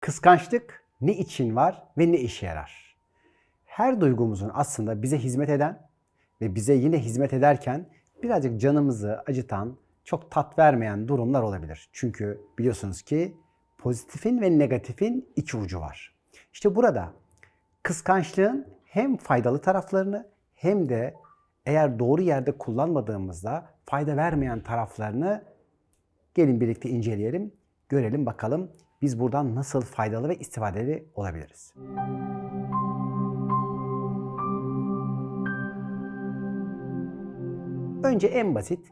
Kıskançlık ne için var ve ne işe yarar? Her duygumuzun aslında bize hizmet eden ve bize yine hizmet ederken birazcık canımızı acıtan, çok tat vermeyen durumlar olabilir. Çünkü biliyorsunuz ki pozitifin ve negatifin iki ucu var. İşte burada kıskançlığın hem faydalı taraflarını hem de eğer doğru yerde kullanmadığımızda fayda vermeyen taraflarını gelin birlikte inceleyelim, görelim bakalım biz buradan nasıl faydalı ve istifadeli olabiliriz. Önce en basit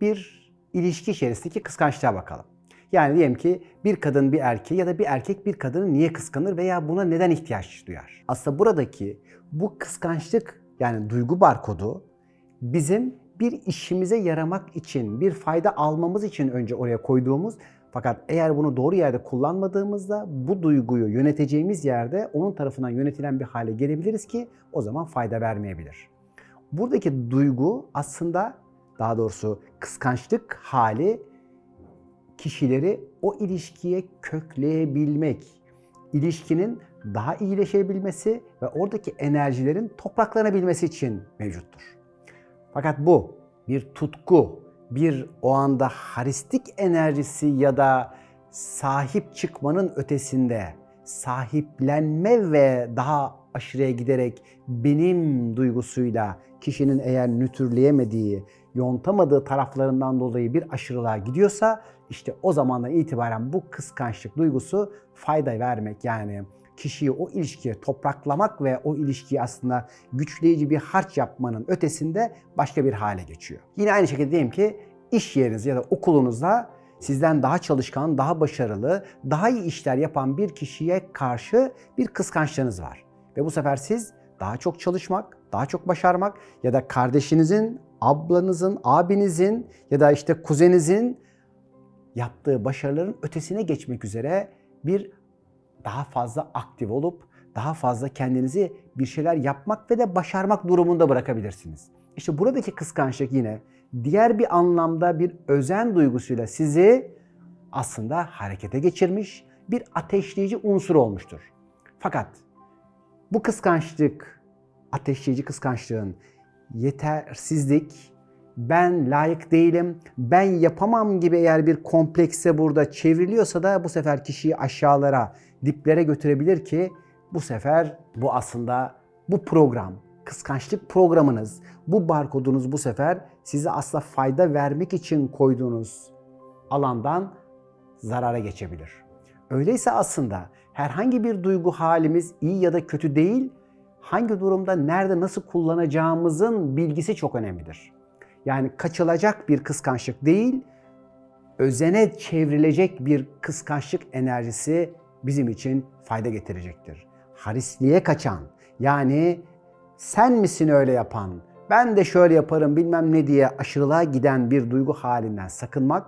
bir ilişki içerisindeki kıskançlığa bakalım. Yani diyelim ki bir kadın bir erkeği ya da bir erkek bir kadını niye kıskanır veya buna neden ihtiyaç duyar? Aslında buradaki bu kıskançlık yani duygu barkodu bizim bir işimize yaramak için, bir fayda almamız için önce oraya koyduğumuz fakat eğer bunu doğru yerde kullanmadığımızda bu duyguyu yöneteceğimiz yerde onun tarafından yönetilen bir hale gelebiliriz ki o zaman fayda vermeyebilir. Buradaki duygu aslında daha doğrusu kıskançlık hali kişileri o ilişkiye kökleyebilmek, ilişkinin daha iyileşebilmesi ve oradaki enerjilerin topraklanabilmesi için mevcuttur. Fakat bu bir tutku, bir o anda haristik enerjisi ya da sahip çıkmanın ötesinde sahiplenme ve daha aşırıya giderek benim duygusuyla kişinin eğer nütrleyemediği, yontamadığı taraflarından dolayı bir aşırılığa gidiyorsa işte o zamandan itibaren bu kıskançlık duygusu fayda vermek yani kişiyi o ilişkiye topraklamak ve o ilişkiyi aslında güçleyici bir harç yapmanın ötesinde başka bir hale geçiyor. Yine aynı şekilde diyelim ki iş yeriniz ya da okulunuzda sizden daha çalışkan, daha başarılı, daha iyi işler yapan bir kişiye karşı bir kıskançlığınız var. Ve bu sefer siz daha çok çalışmak, daha çok başarmak ya da kardeşinizin, ablanızın, abinizin ya da işte kuzeninizin yaptığı başarıların ötesine geçmek üzere bir daha fazla aktif olup daha fazla kendinizi bir şeyler yapmak ve de başarmak durumunda bırakabilirsiniz. İşte buradaki kıskançlık yine diğer bir anlamda bir özen duygusuyla sizi aslında harekete geçirmiş bir ateşleyici unsur olmuştur. Fakat bu kıskançlık, ateşleyici kıskançlığın yetersizlik, ben layık değilim, ben yapamam gibi eğer bir komplekse burada çevriliyorsa da bu sefer kişiyi aşağılara, diplere götürebilir ki bu sefer bu aslında bu program, kıskançlık programınız, bu barkodunuz bu sefer size asla fayda vermek için koyduğunuz alandan zarara geçebilir. Öyleyse aslında herhangi bir duygu halimiz iyi ya da kötü değil, hangi durumda, nerede, nasıl kullanacağımızın bilgisi çok önemlidir. Yani kaçılacak bir kıskançlık değil, özene çevrilecek bir kıskançlık enerjisi bizim için fayda getirecektir. Harisliğe kaçan, yani sen misin öyle yapan, ben de şöyle yaparım bilmem ne diye aşırılığa giden bir duygu halinden sakınmak,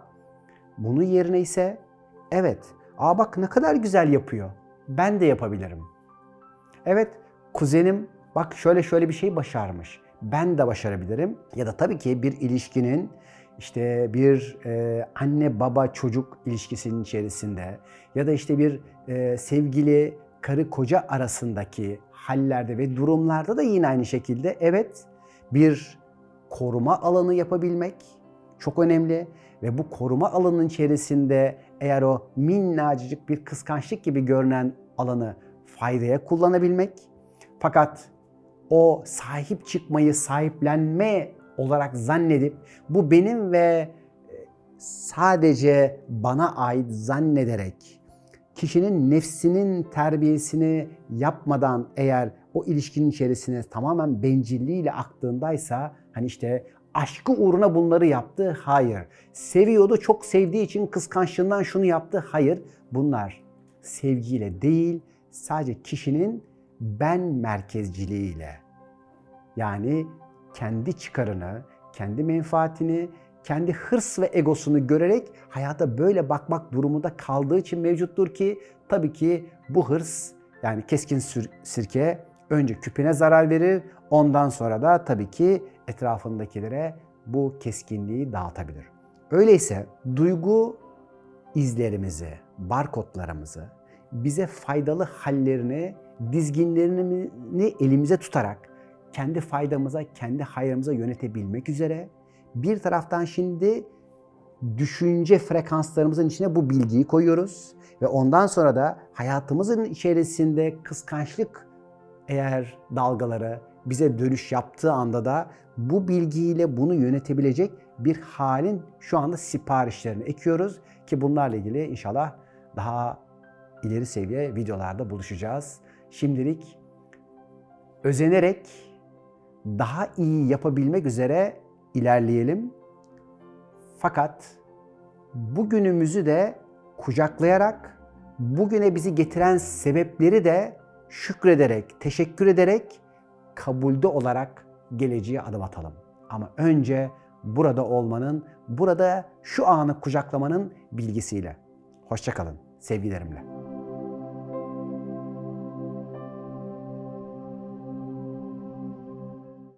bunun yerine ise evet, aa bak ne kadar güzel yapıyor, ben de yapabilirim. Evet, kuzenim bak şöyle şöyle bir şey başarmış, ben de başarabilirim. Ya da tabii ki bir ilişkinin işte bir e, anne baba çocuk ilişkisinin içerisinde ya da işte bir e, sevgili karı koca arasındaki hallerde ve durumlarda da yine aynı şekilde evet bir koruma alanı yapabilmek çok önemli ve bu koruma alanının içerisinde eğer o minnacık bir kıskançlık gibi görünen alanı faydaya kullanabilmek fakat o sahip çıkmayı sahiplenme olarak zannedip bu benim ve sadece bana ait zannederek kişinin nefsinin terbiyesini yapmadan eğer o ilişkinin içerisine tamamen bencilliğiyle aktığındaysa hani işte aşkı uğruna bunları yaptı? Hayır. Seviyordu, çok sevdiği için kıskançlığından şunu yaptı? Hayır. Bunlar sevgiyle değil, sadece kişinin ben merkezciliğiyle yani kendi çıkarını, kendi menfaatini, kendi hırs ve egosunu görerek hayata böyle bakmak durumunda kaldığı için mevcuttur ki tabii ki bu hırs yani keskin sirke önce küpüne zarar verir, ondan sonra da tabii ki etrafındakilere bu keskinliği dağıtabilir. Öyleyse duygu izlerimizi, barkodlarımızı bize faydalı hallerini, dizginlerini elimize tutarak kendi faydamıza, kendi hayrımıza yönetebilmek üzere bir taraftan şimdi düşünce frekanslarımızın içine bu bilgiyi koyuyoruz ve ondan sonra da hayatımızın içerisinde kıskançlık eğer dalgaları bize dönüş yaptığı anda da bu bilgiyle bunu yönetebilecek bir halin şu anda siparişlerini ekiyoruz ki bunlarla ilgili inşallah daha ileri seviye videolarda buluşacağız. Şimdilik özenerek daha iyi yapabilmek üzere ilerleyelim. Fakat bugünümüzü de kucaklayarak bugüne bizi getiren sebepleri de şükrederek, teşekkür ederek kabulde olarak geleceğe adım atalım. Ama önce burada olmanın, burada şu anı kucaklamanın bilgisiyle. Hoşçakalın sevgilerimle.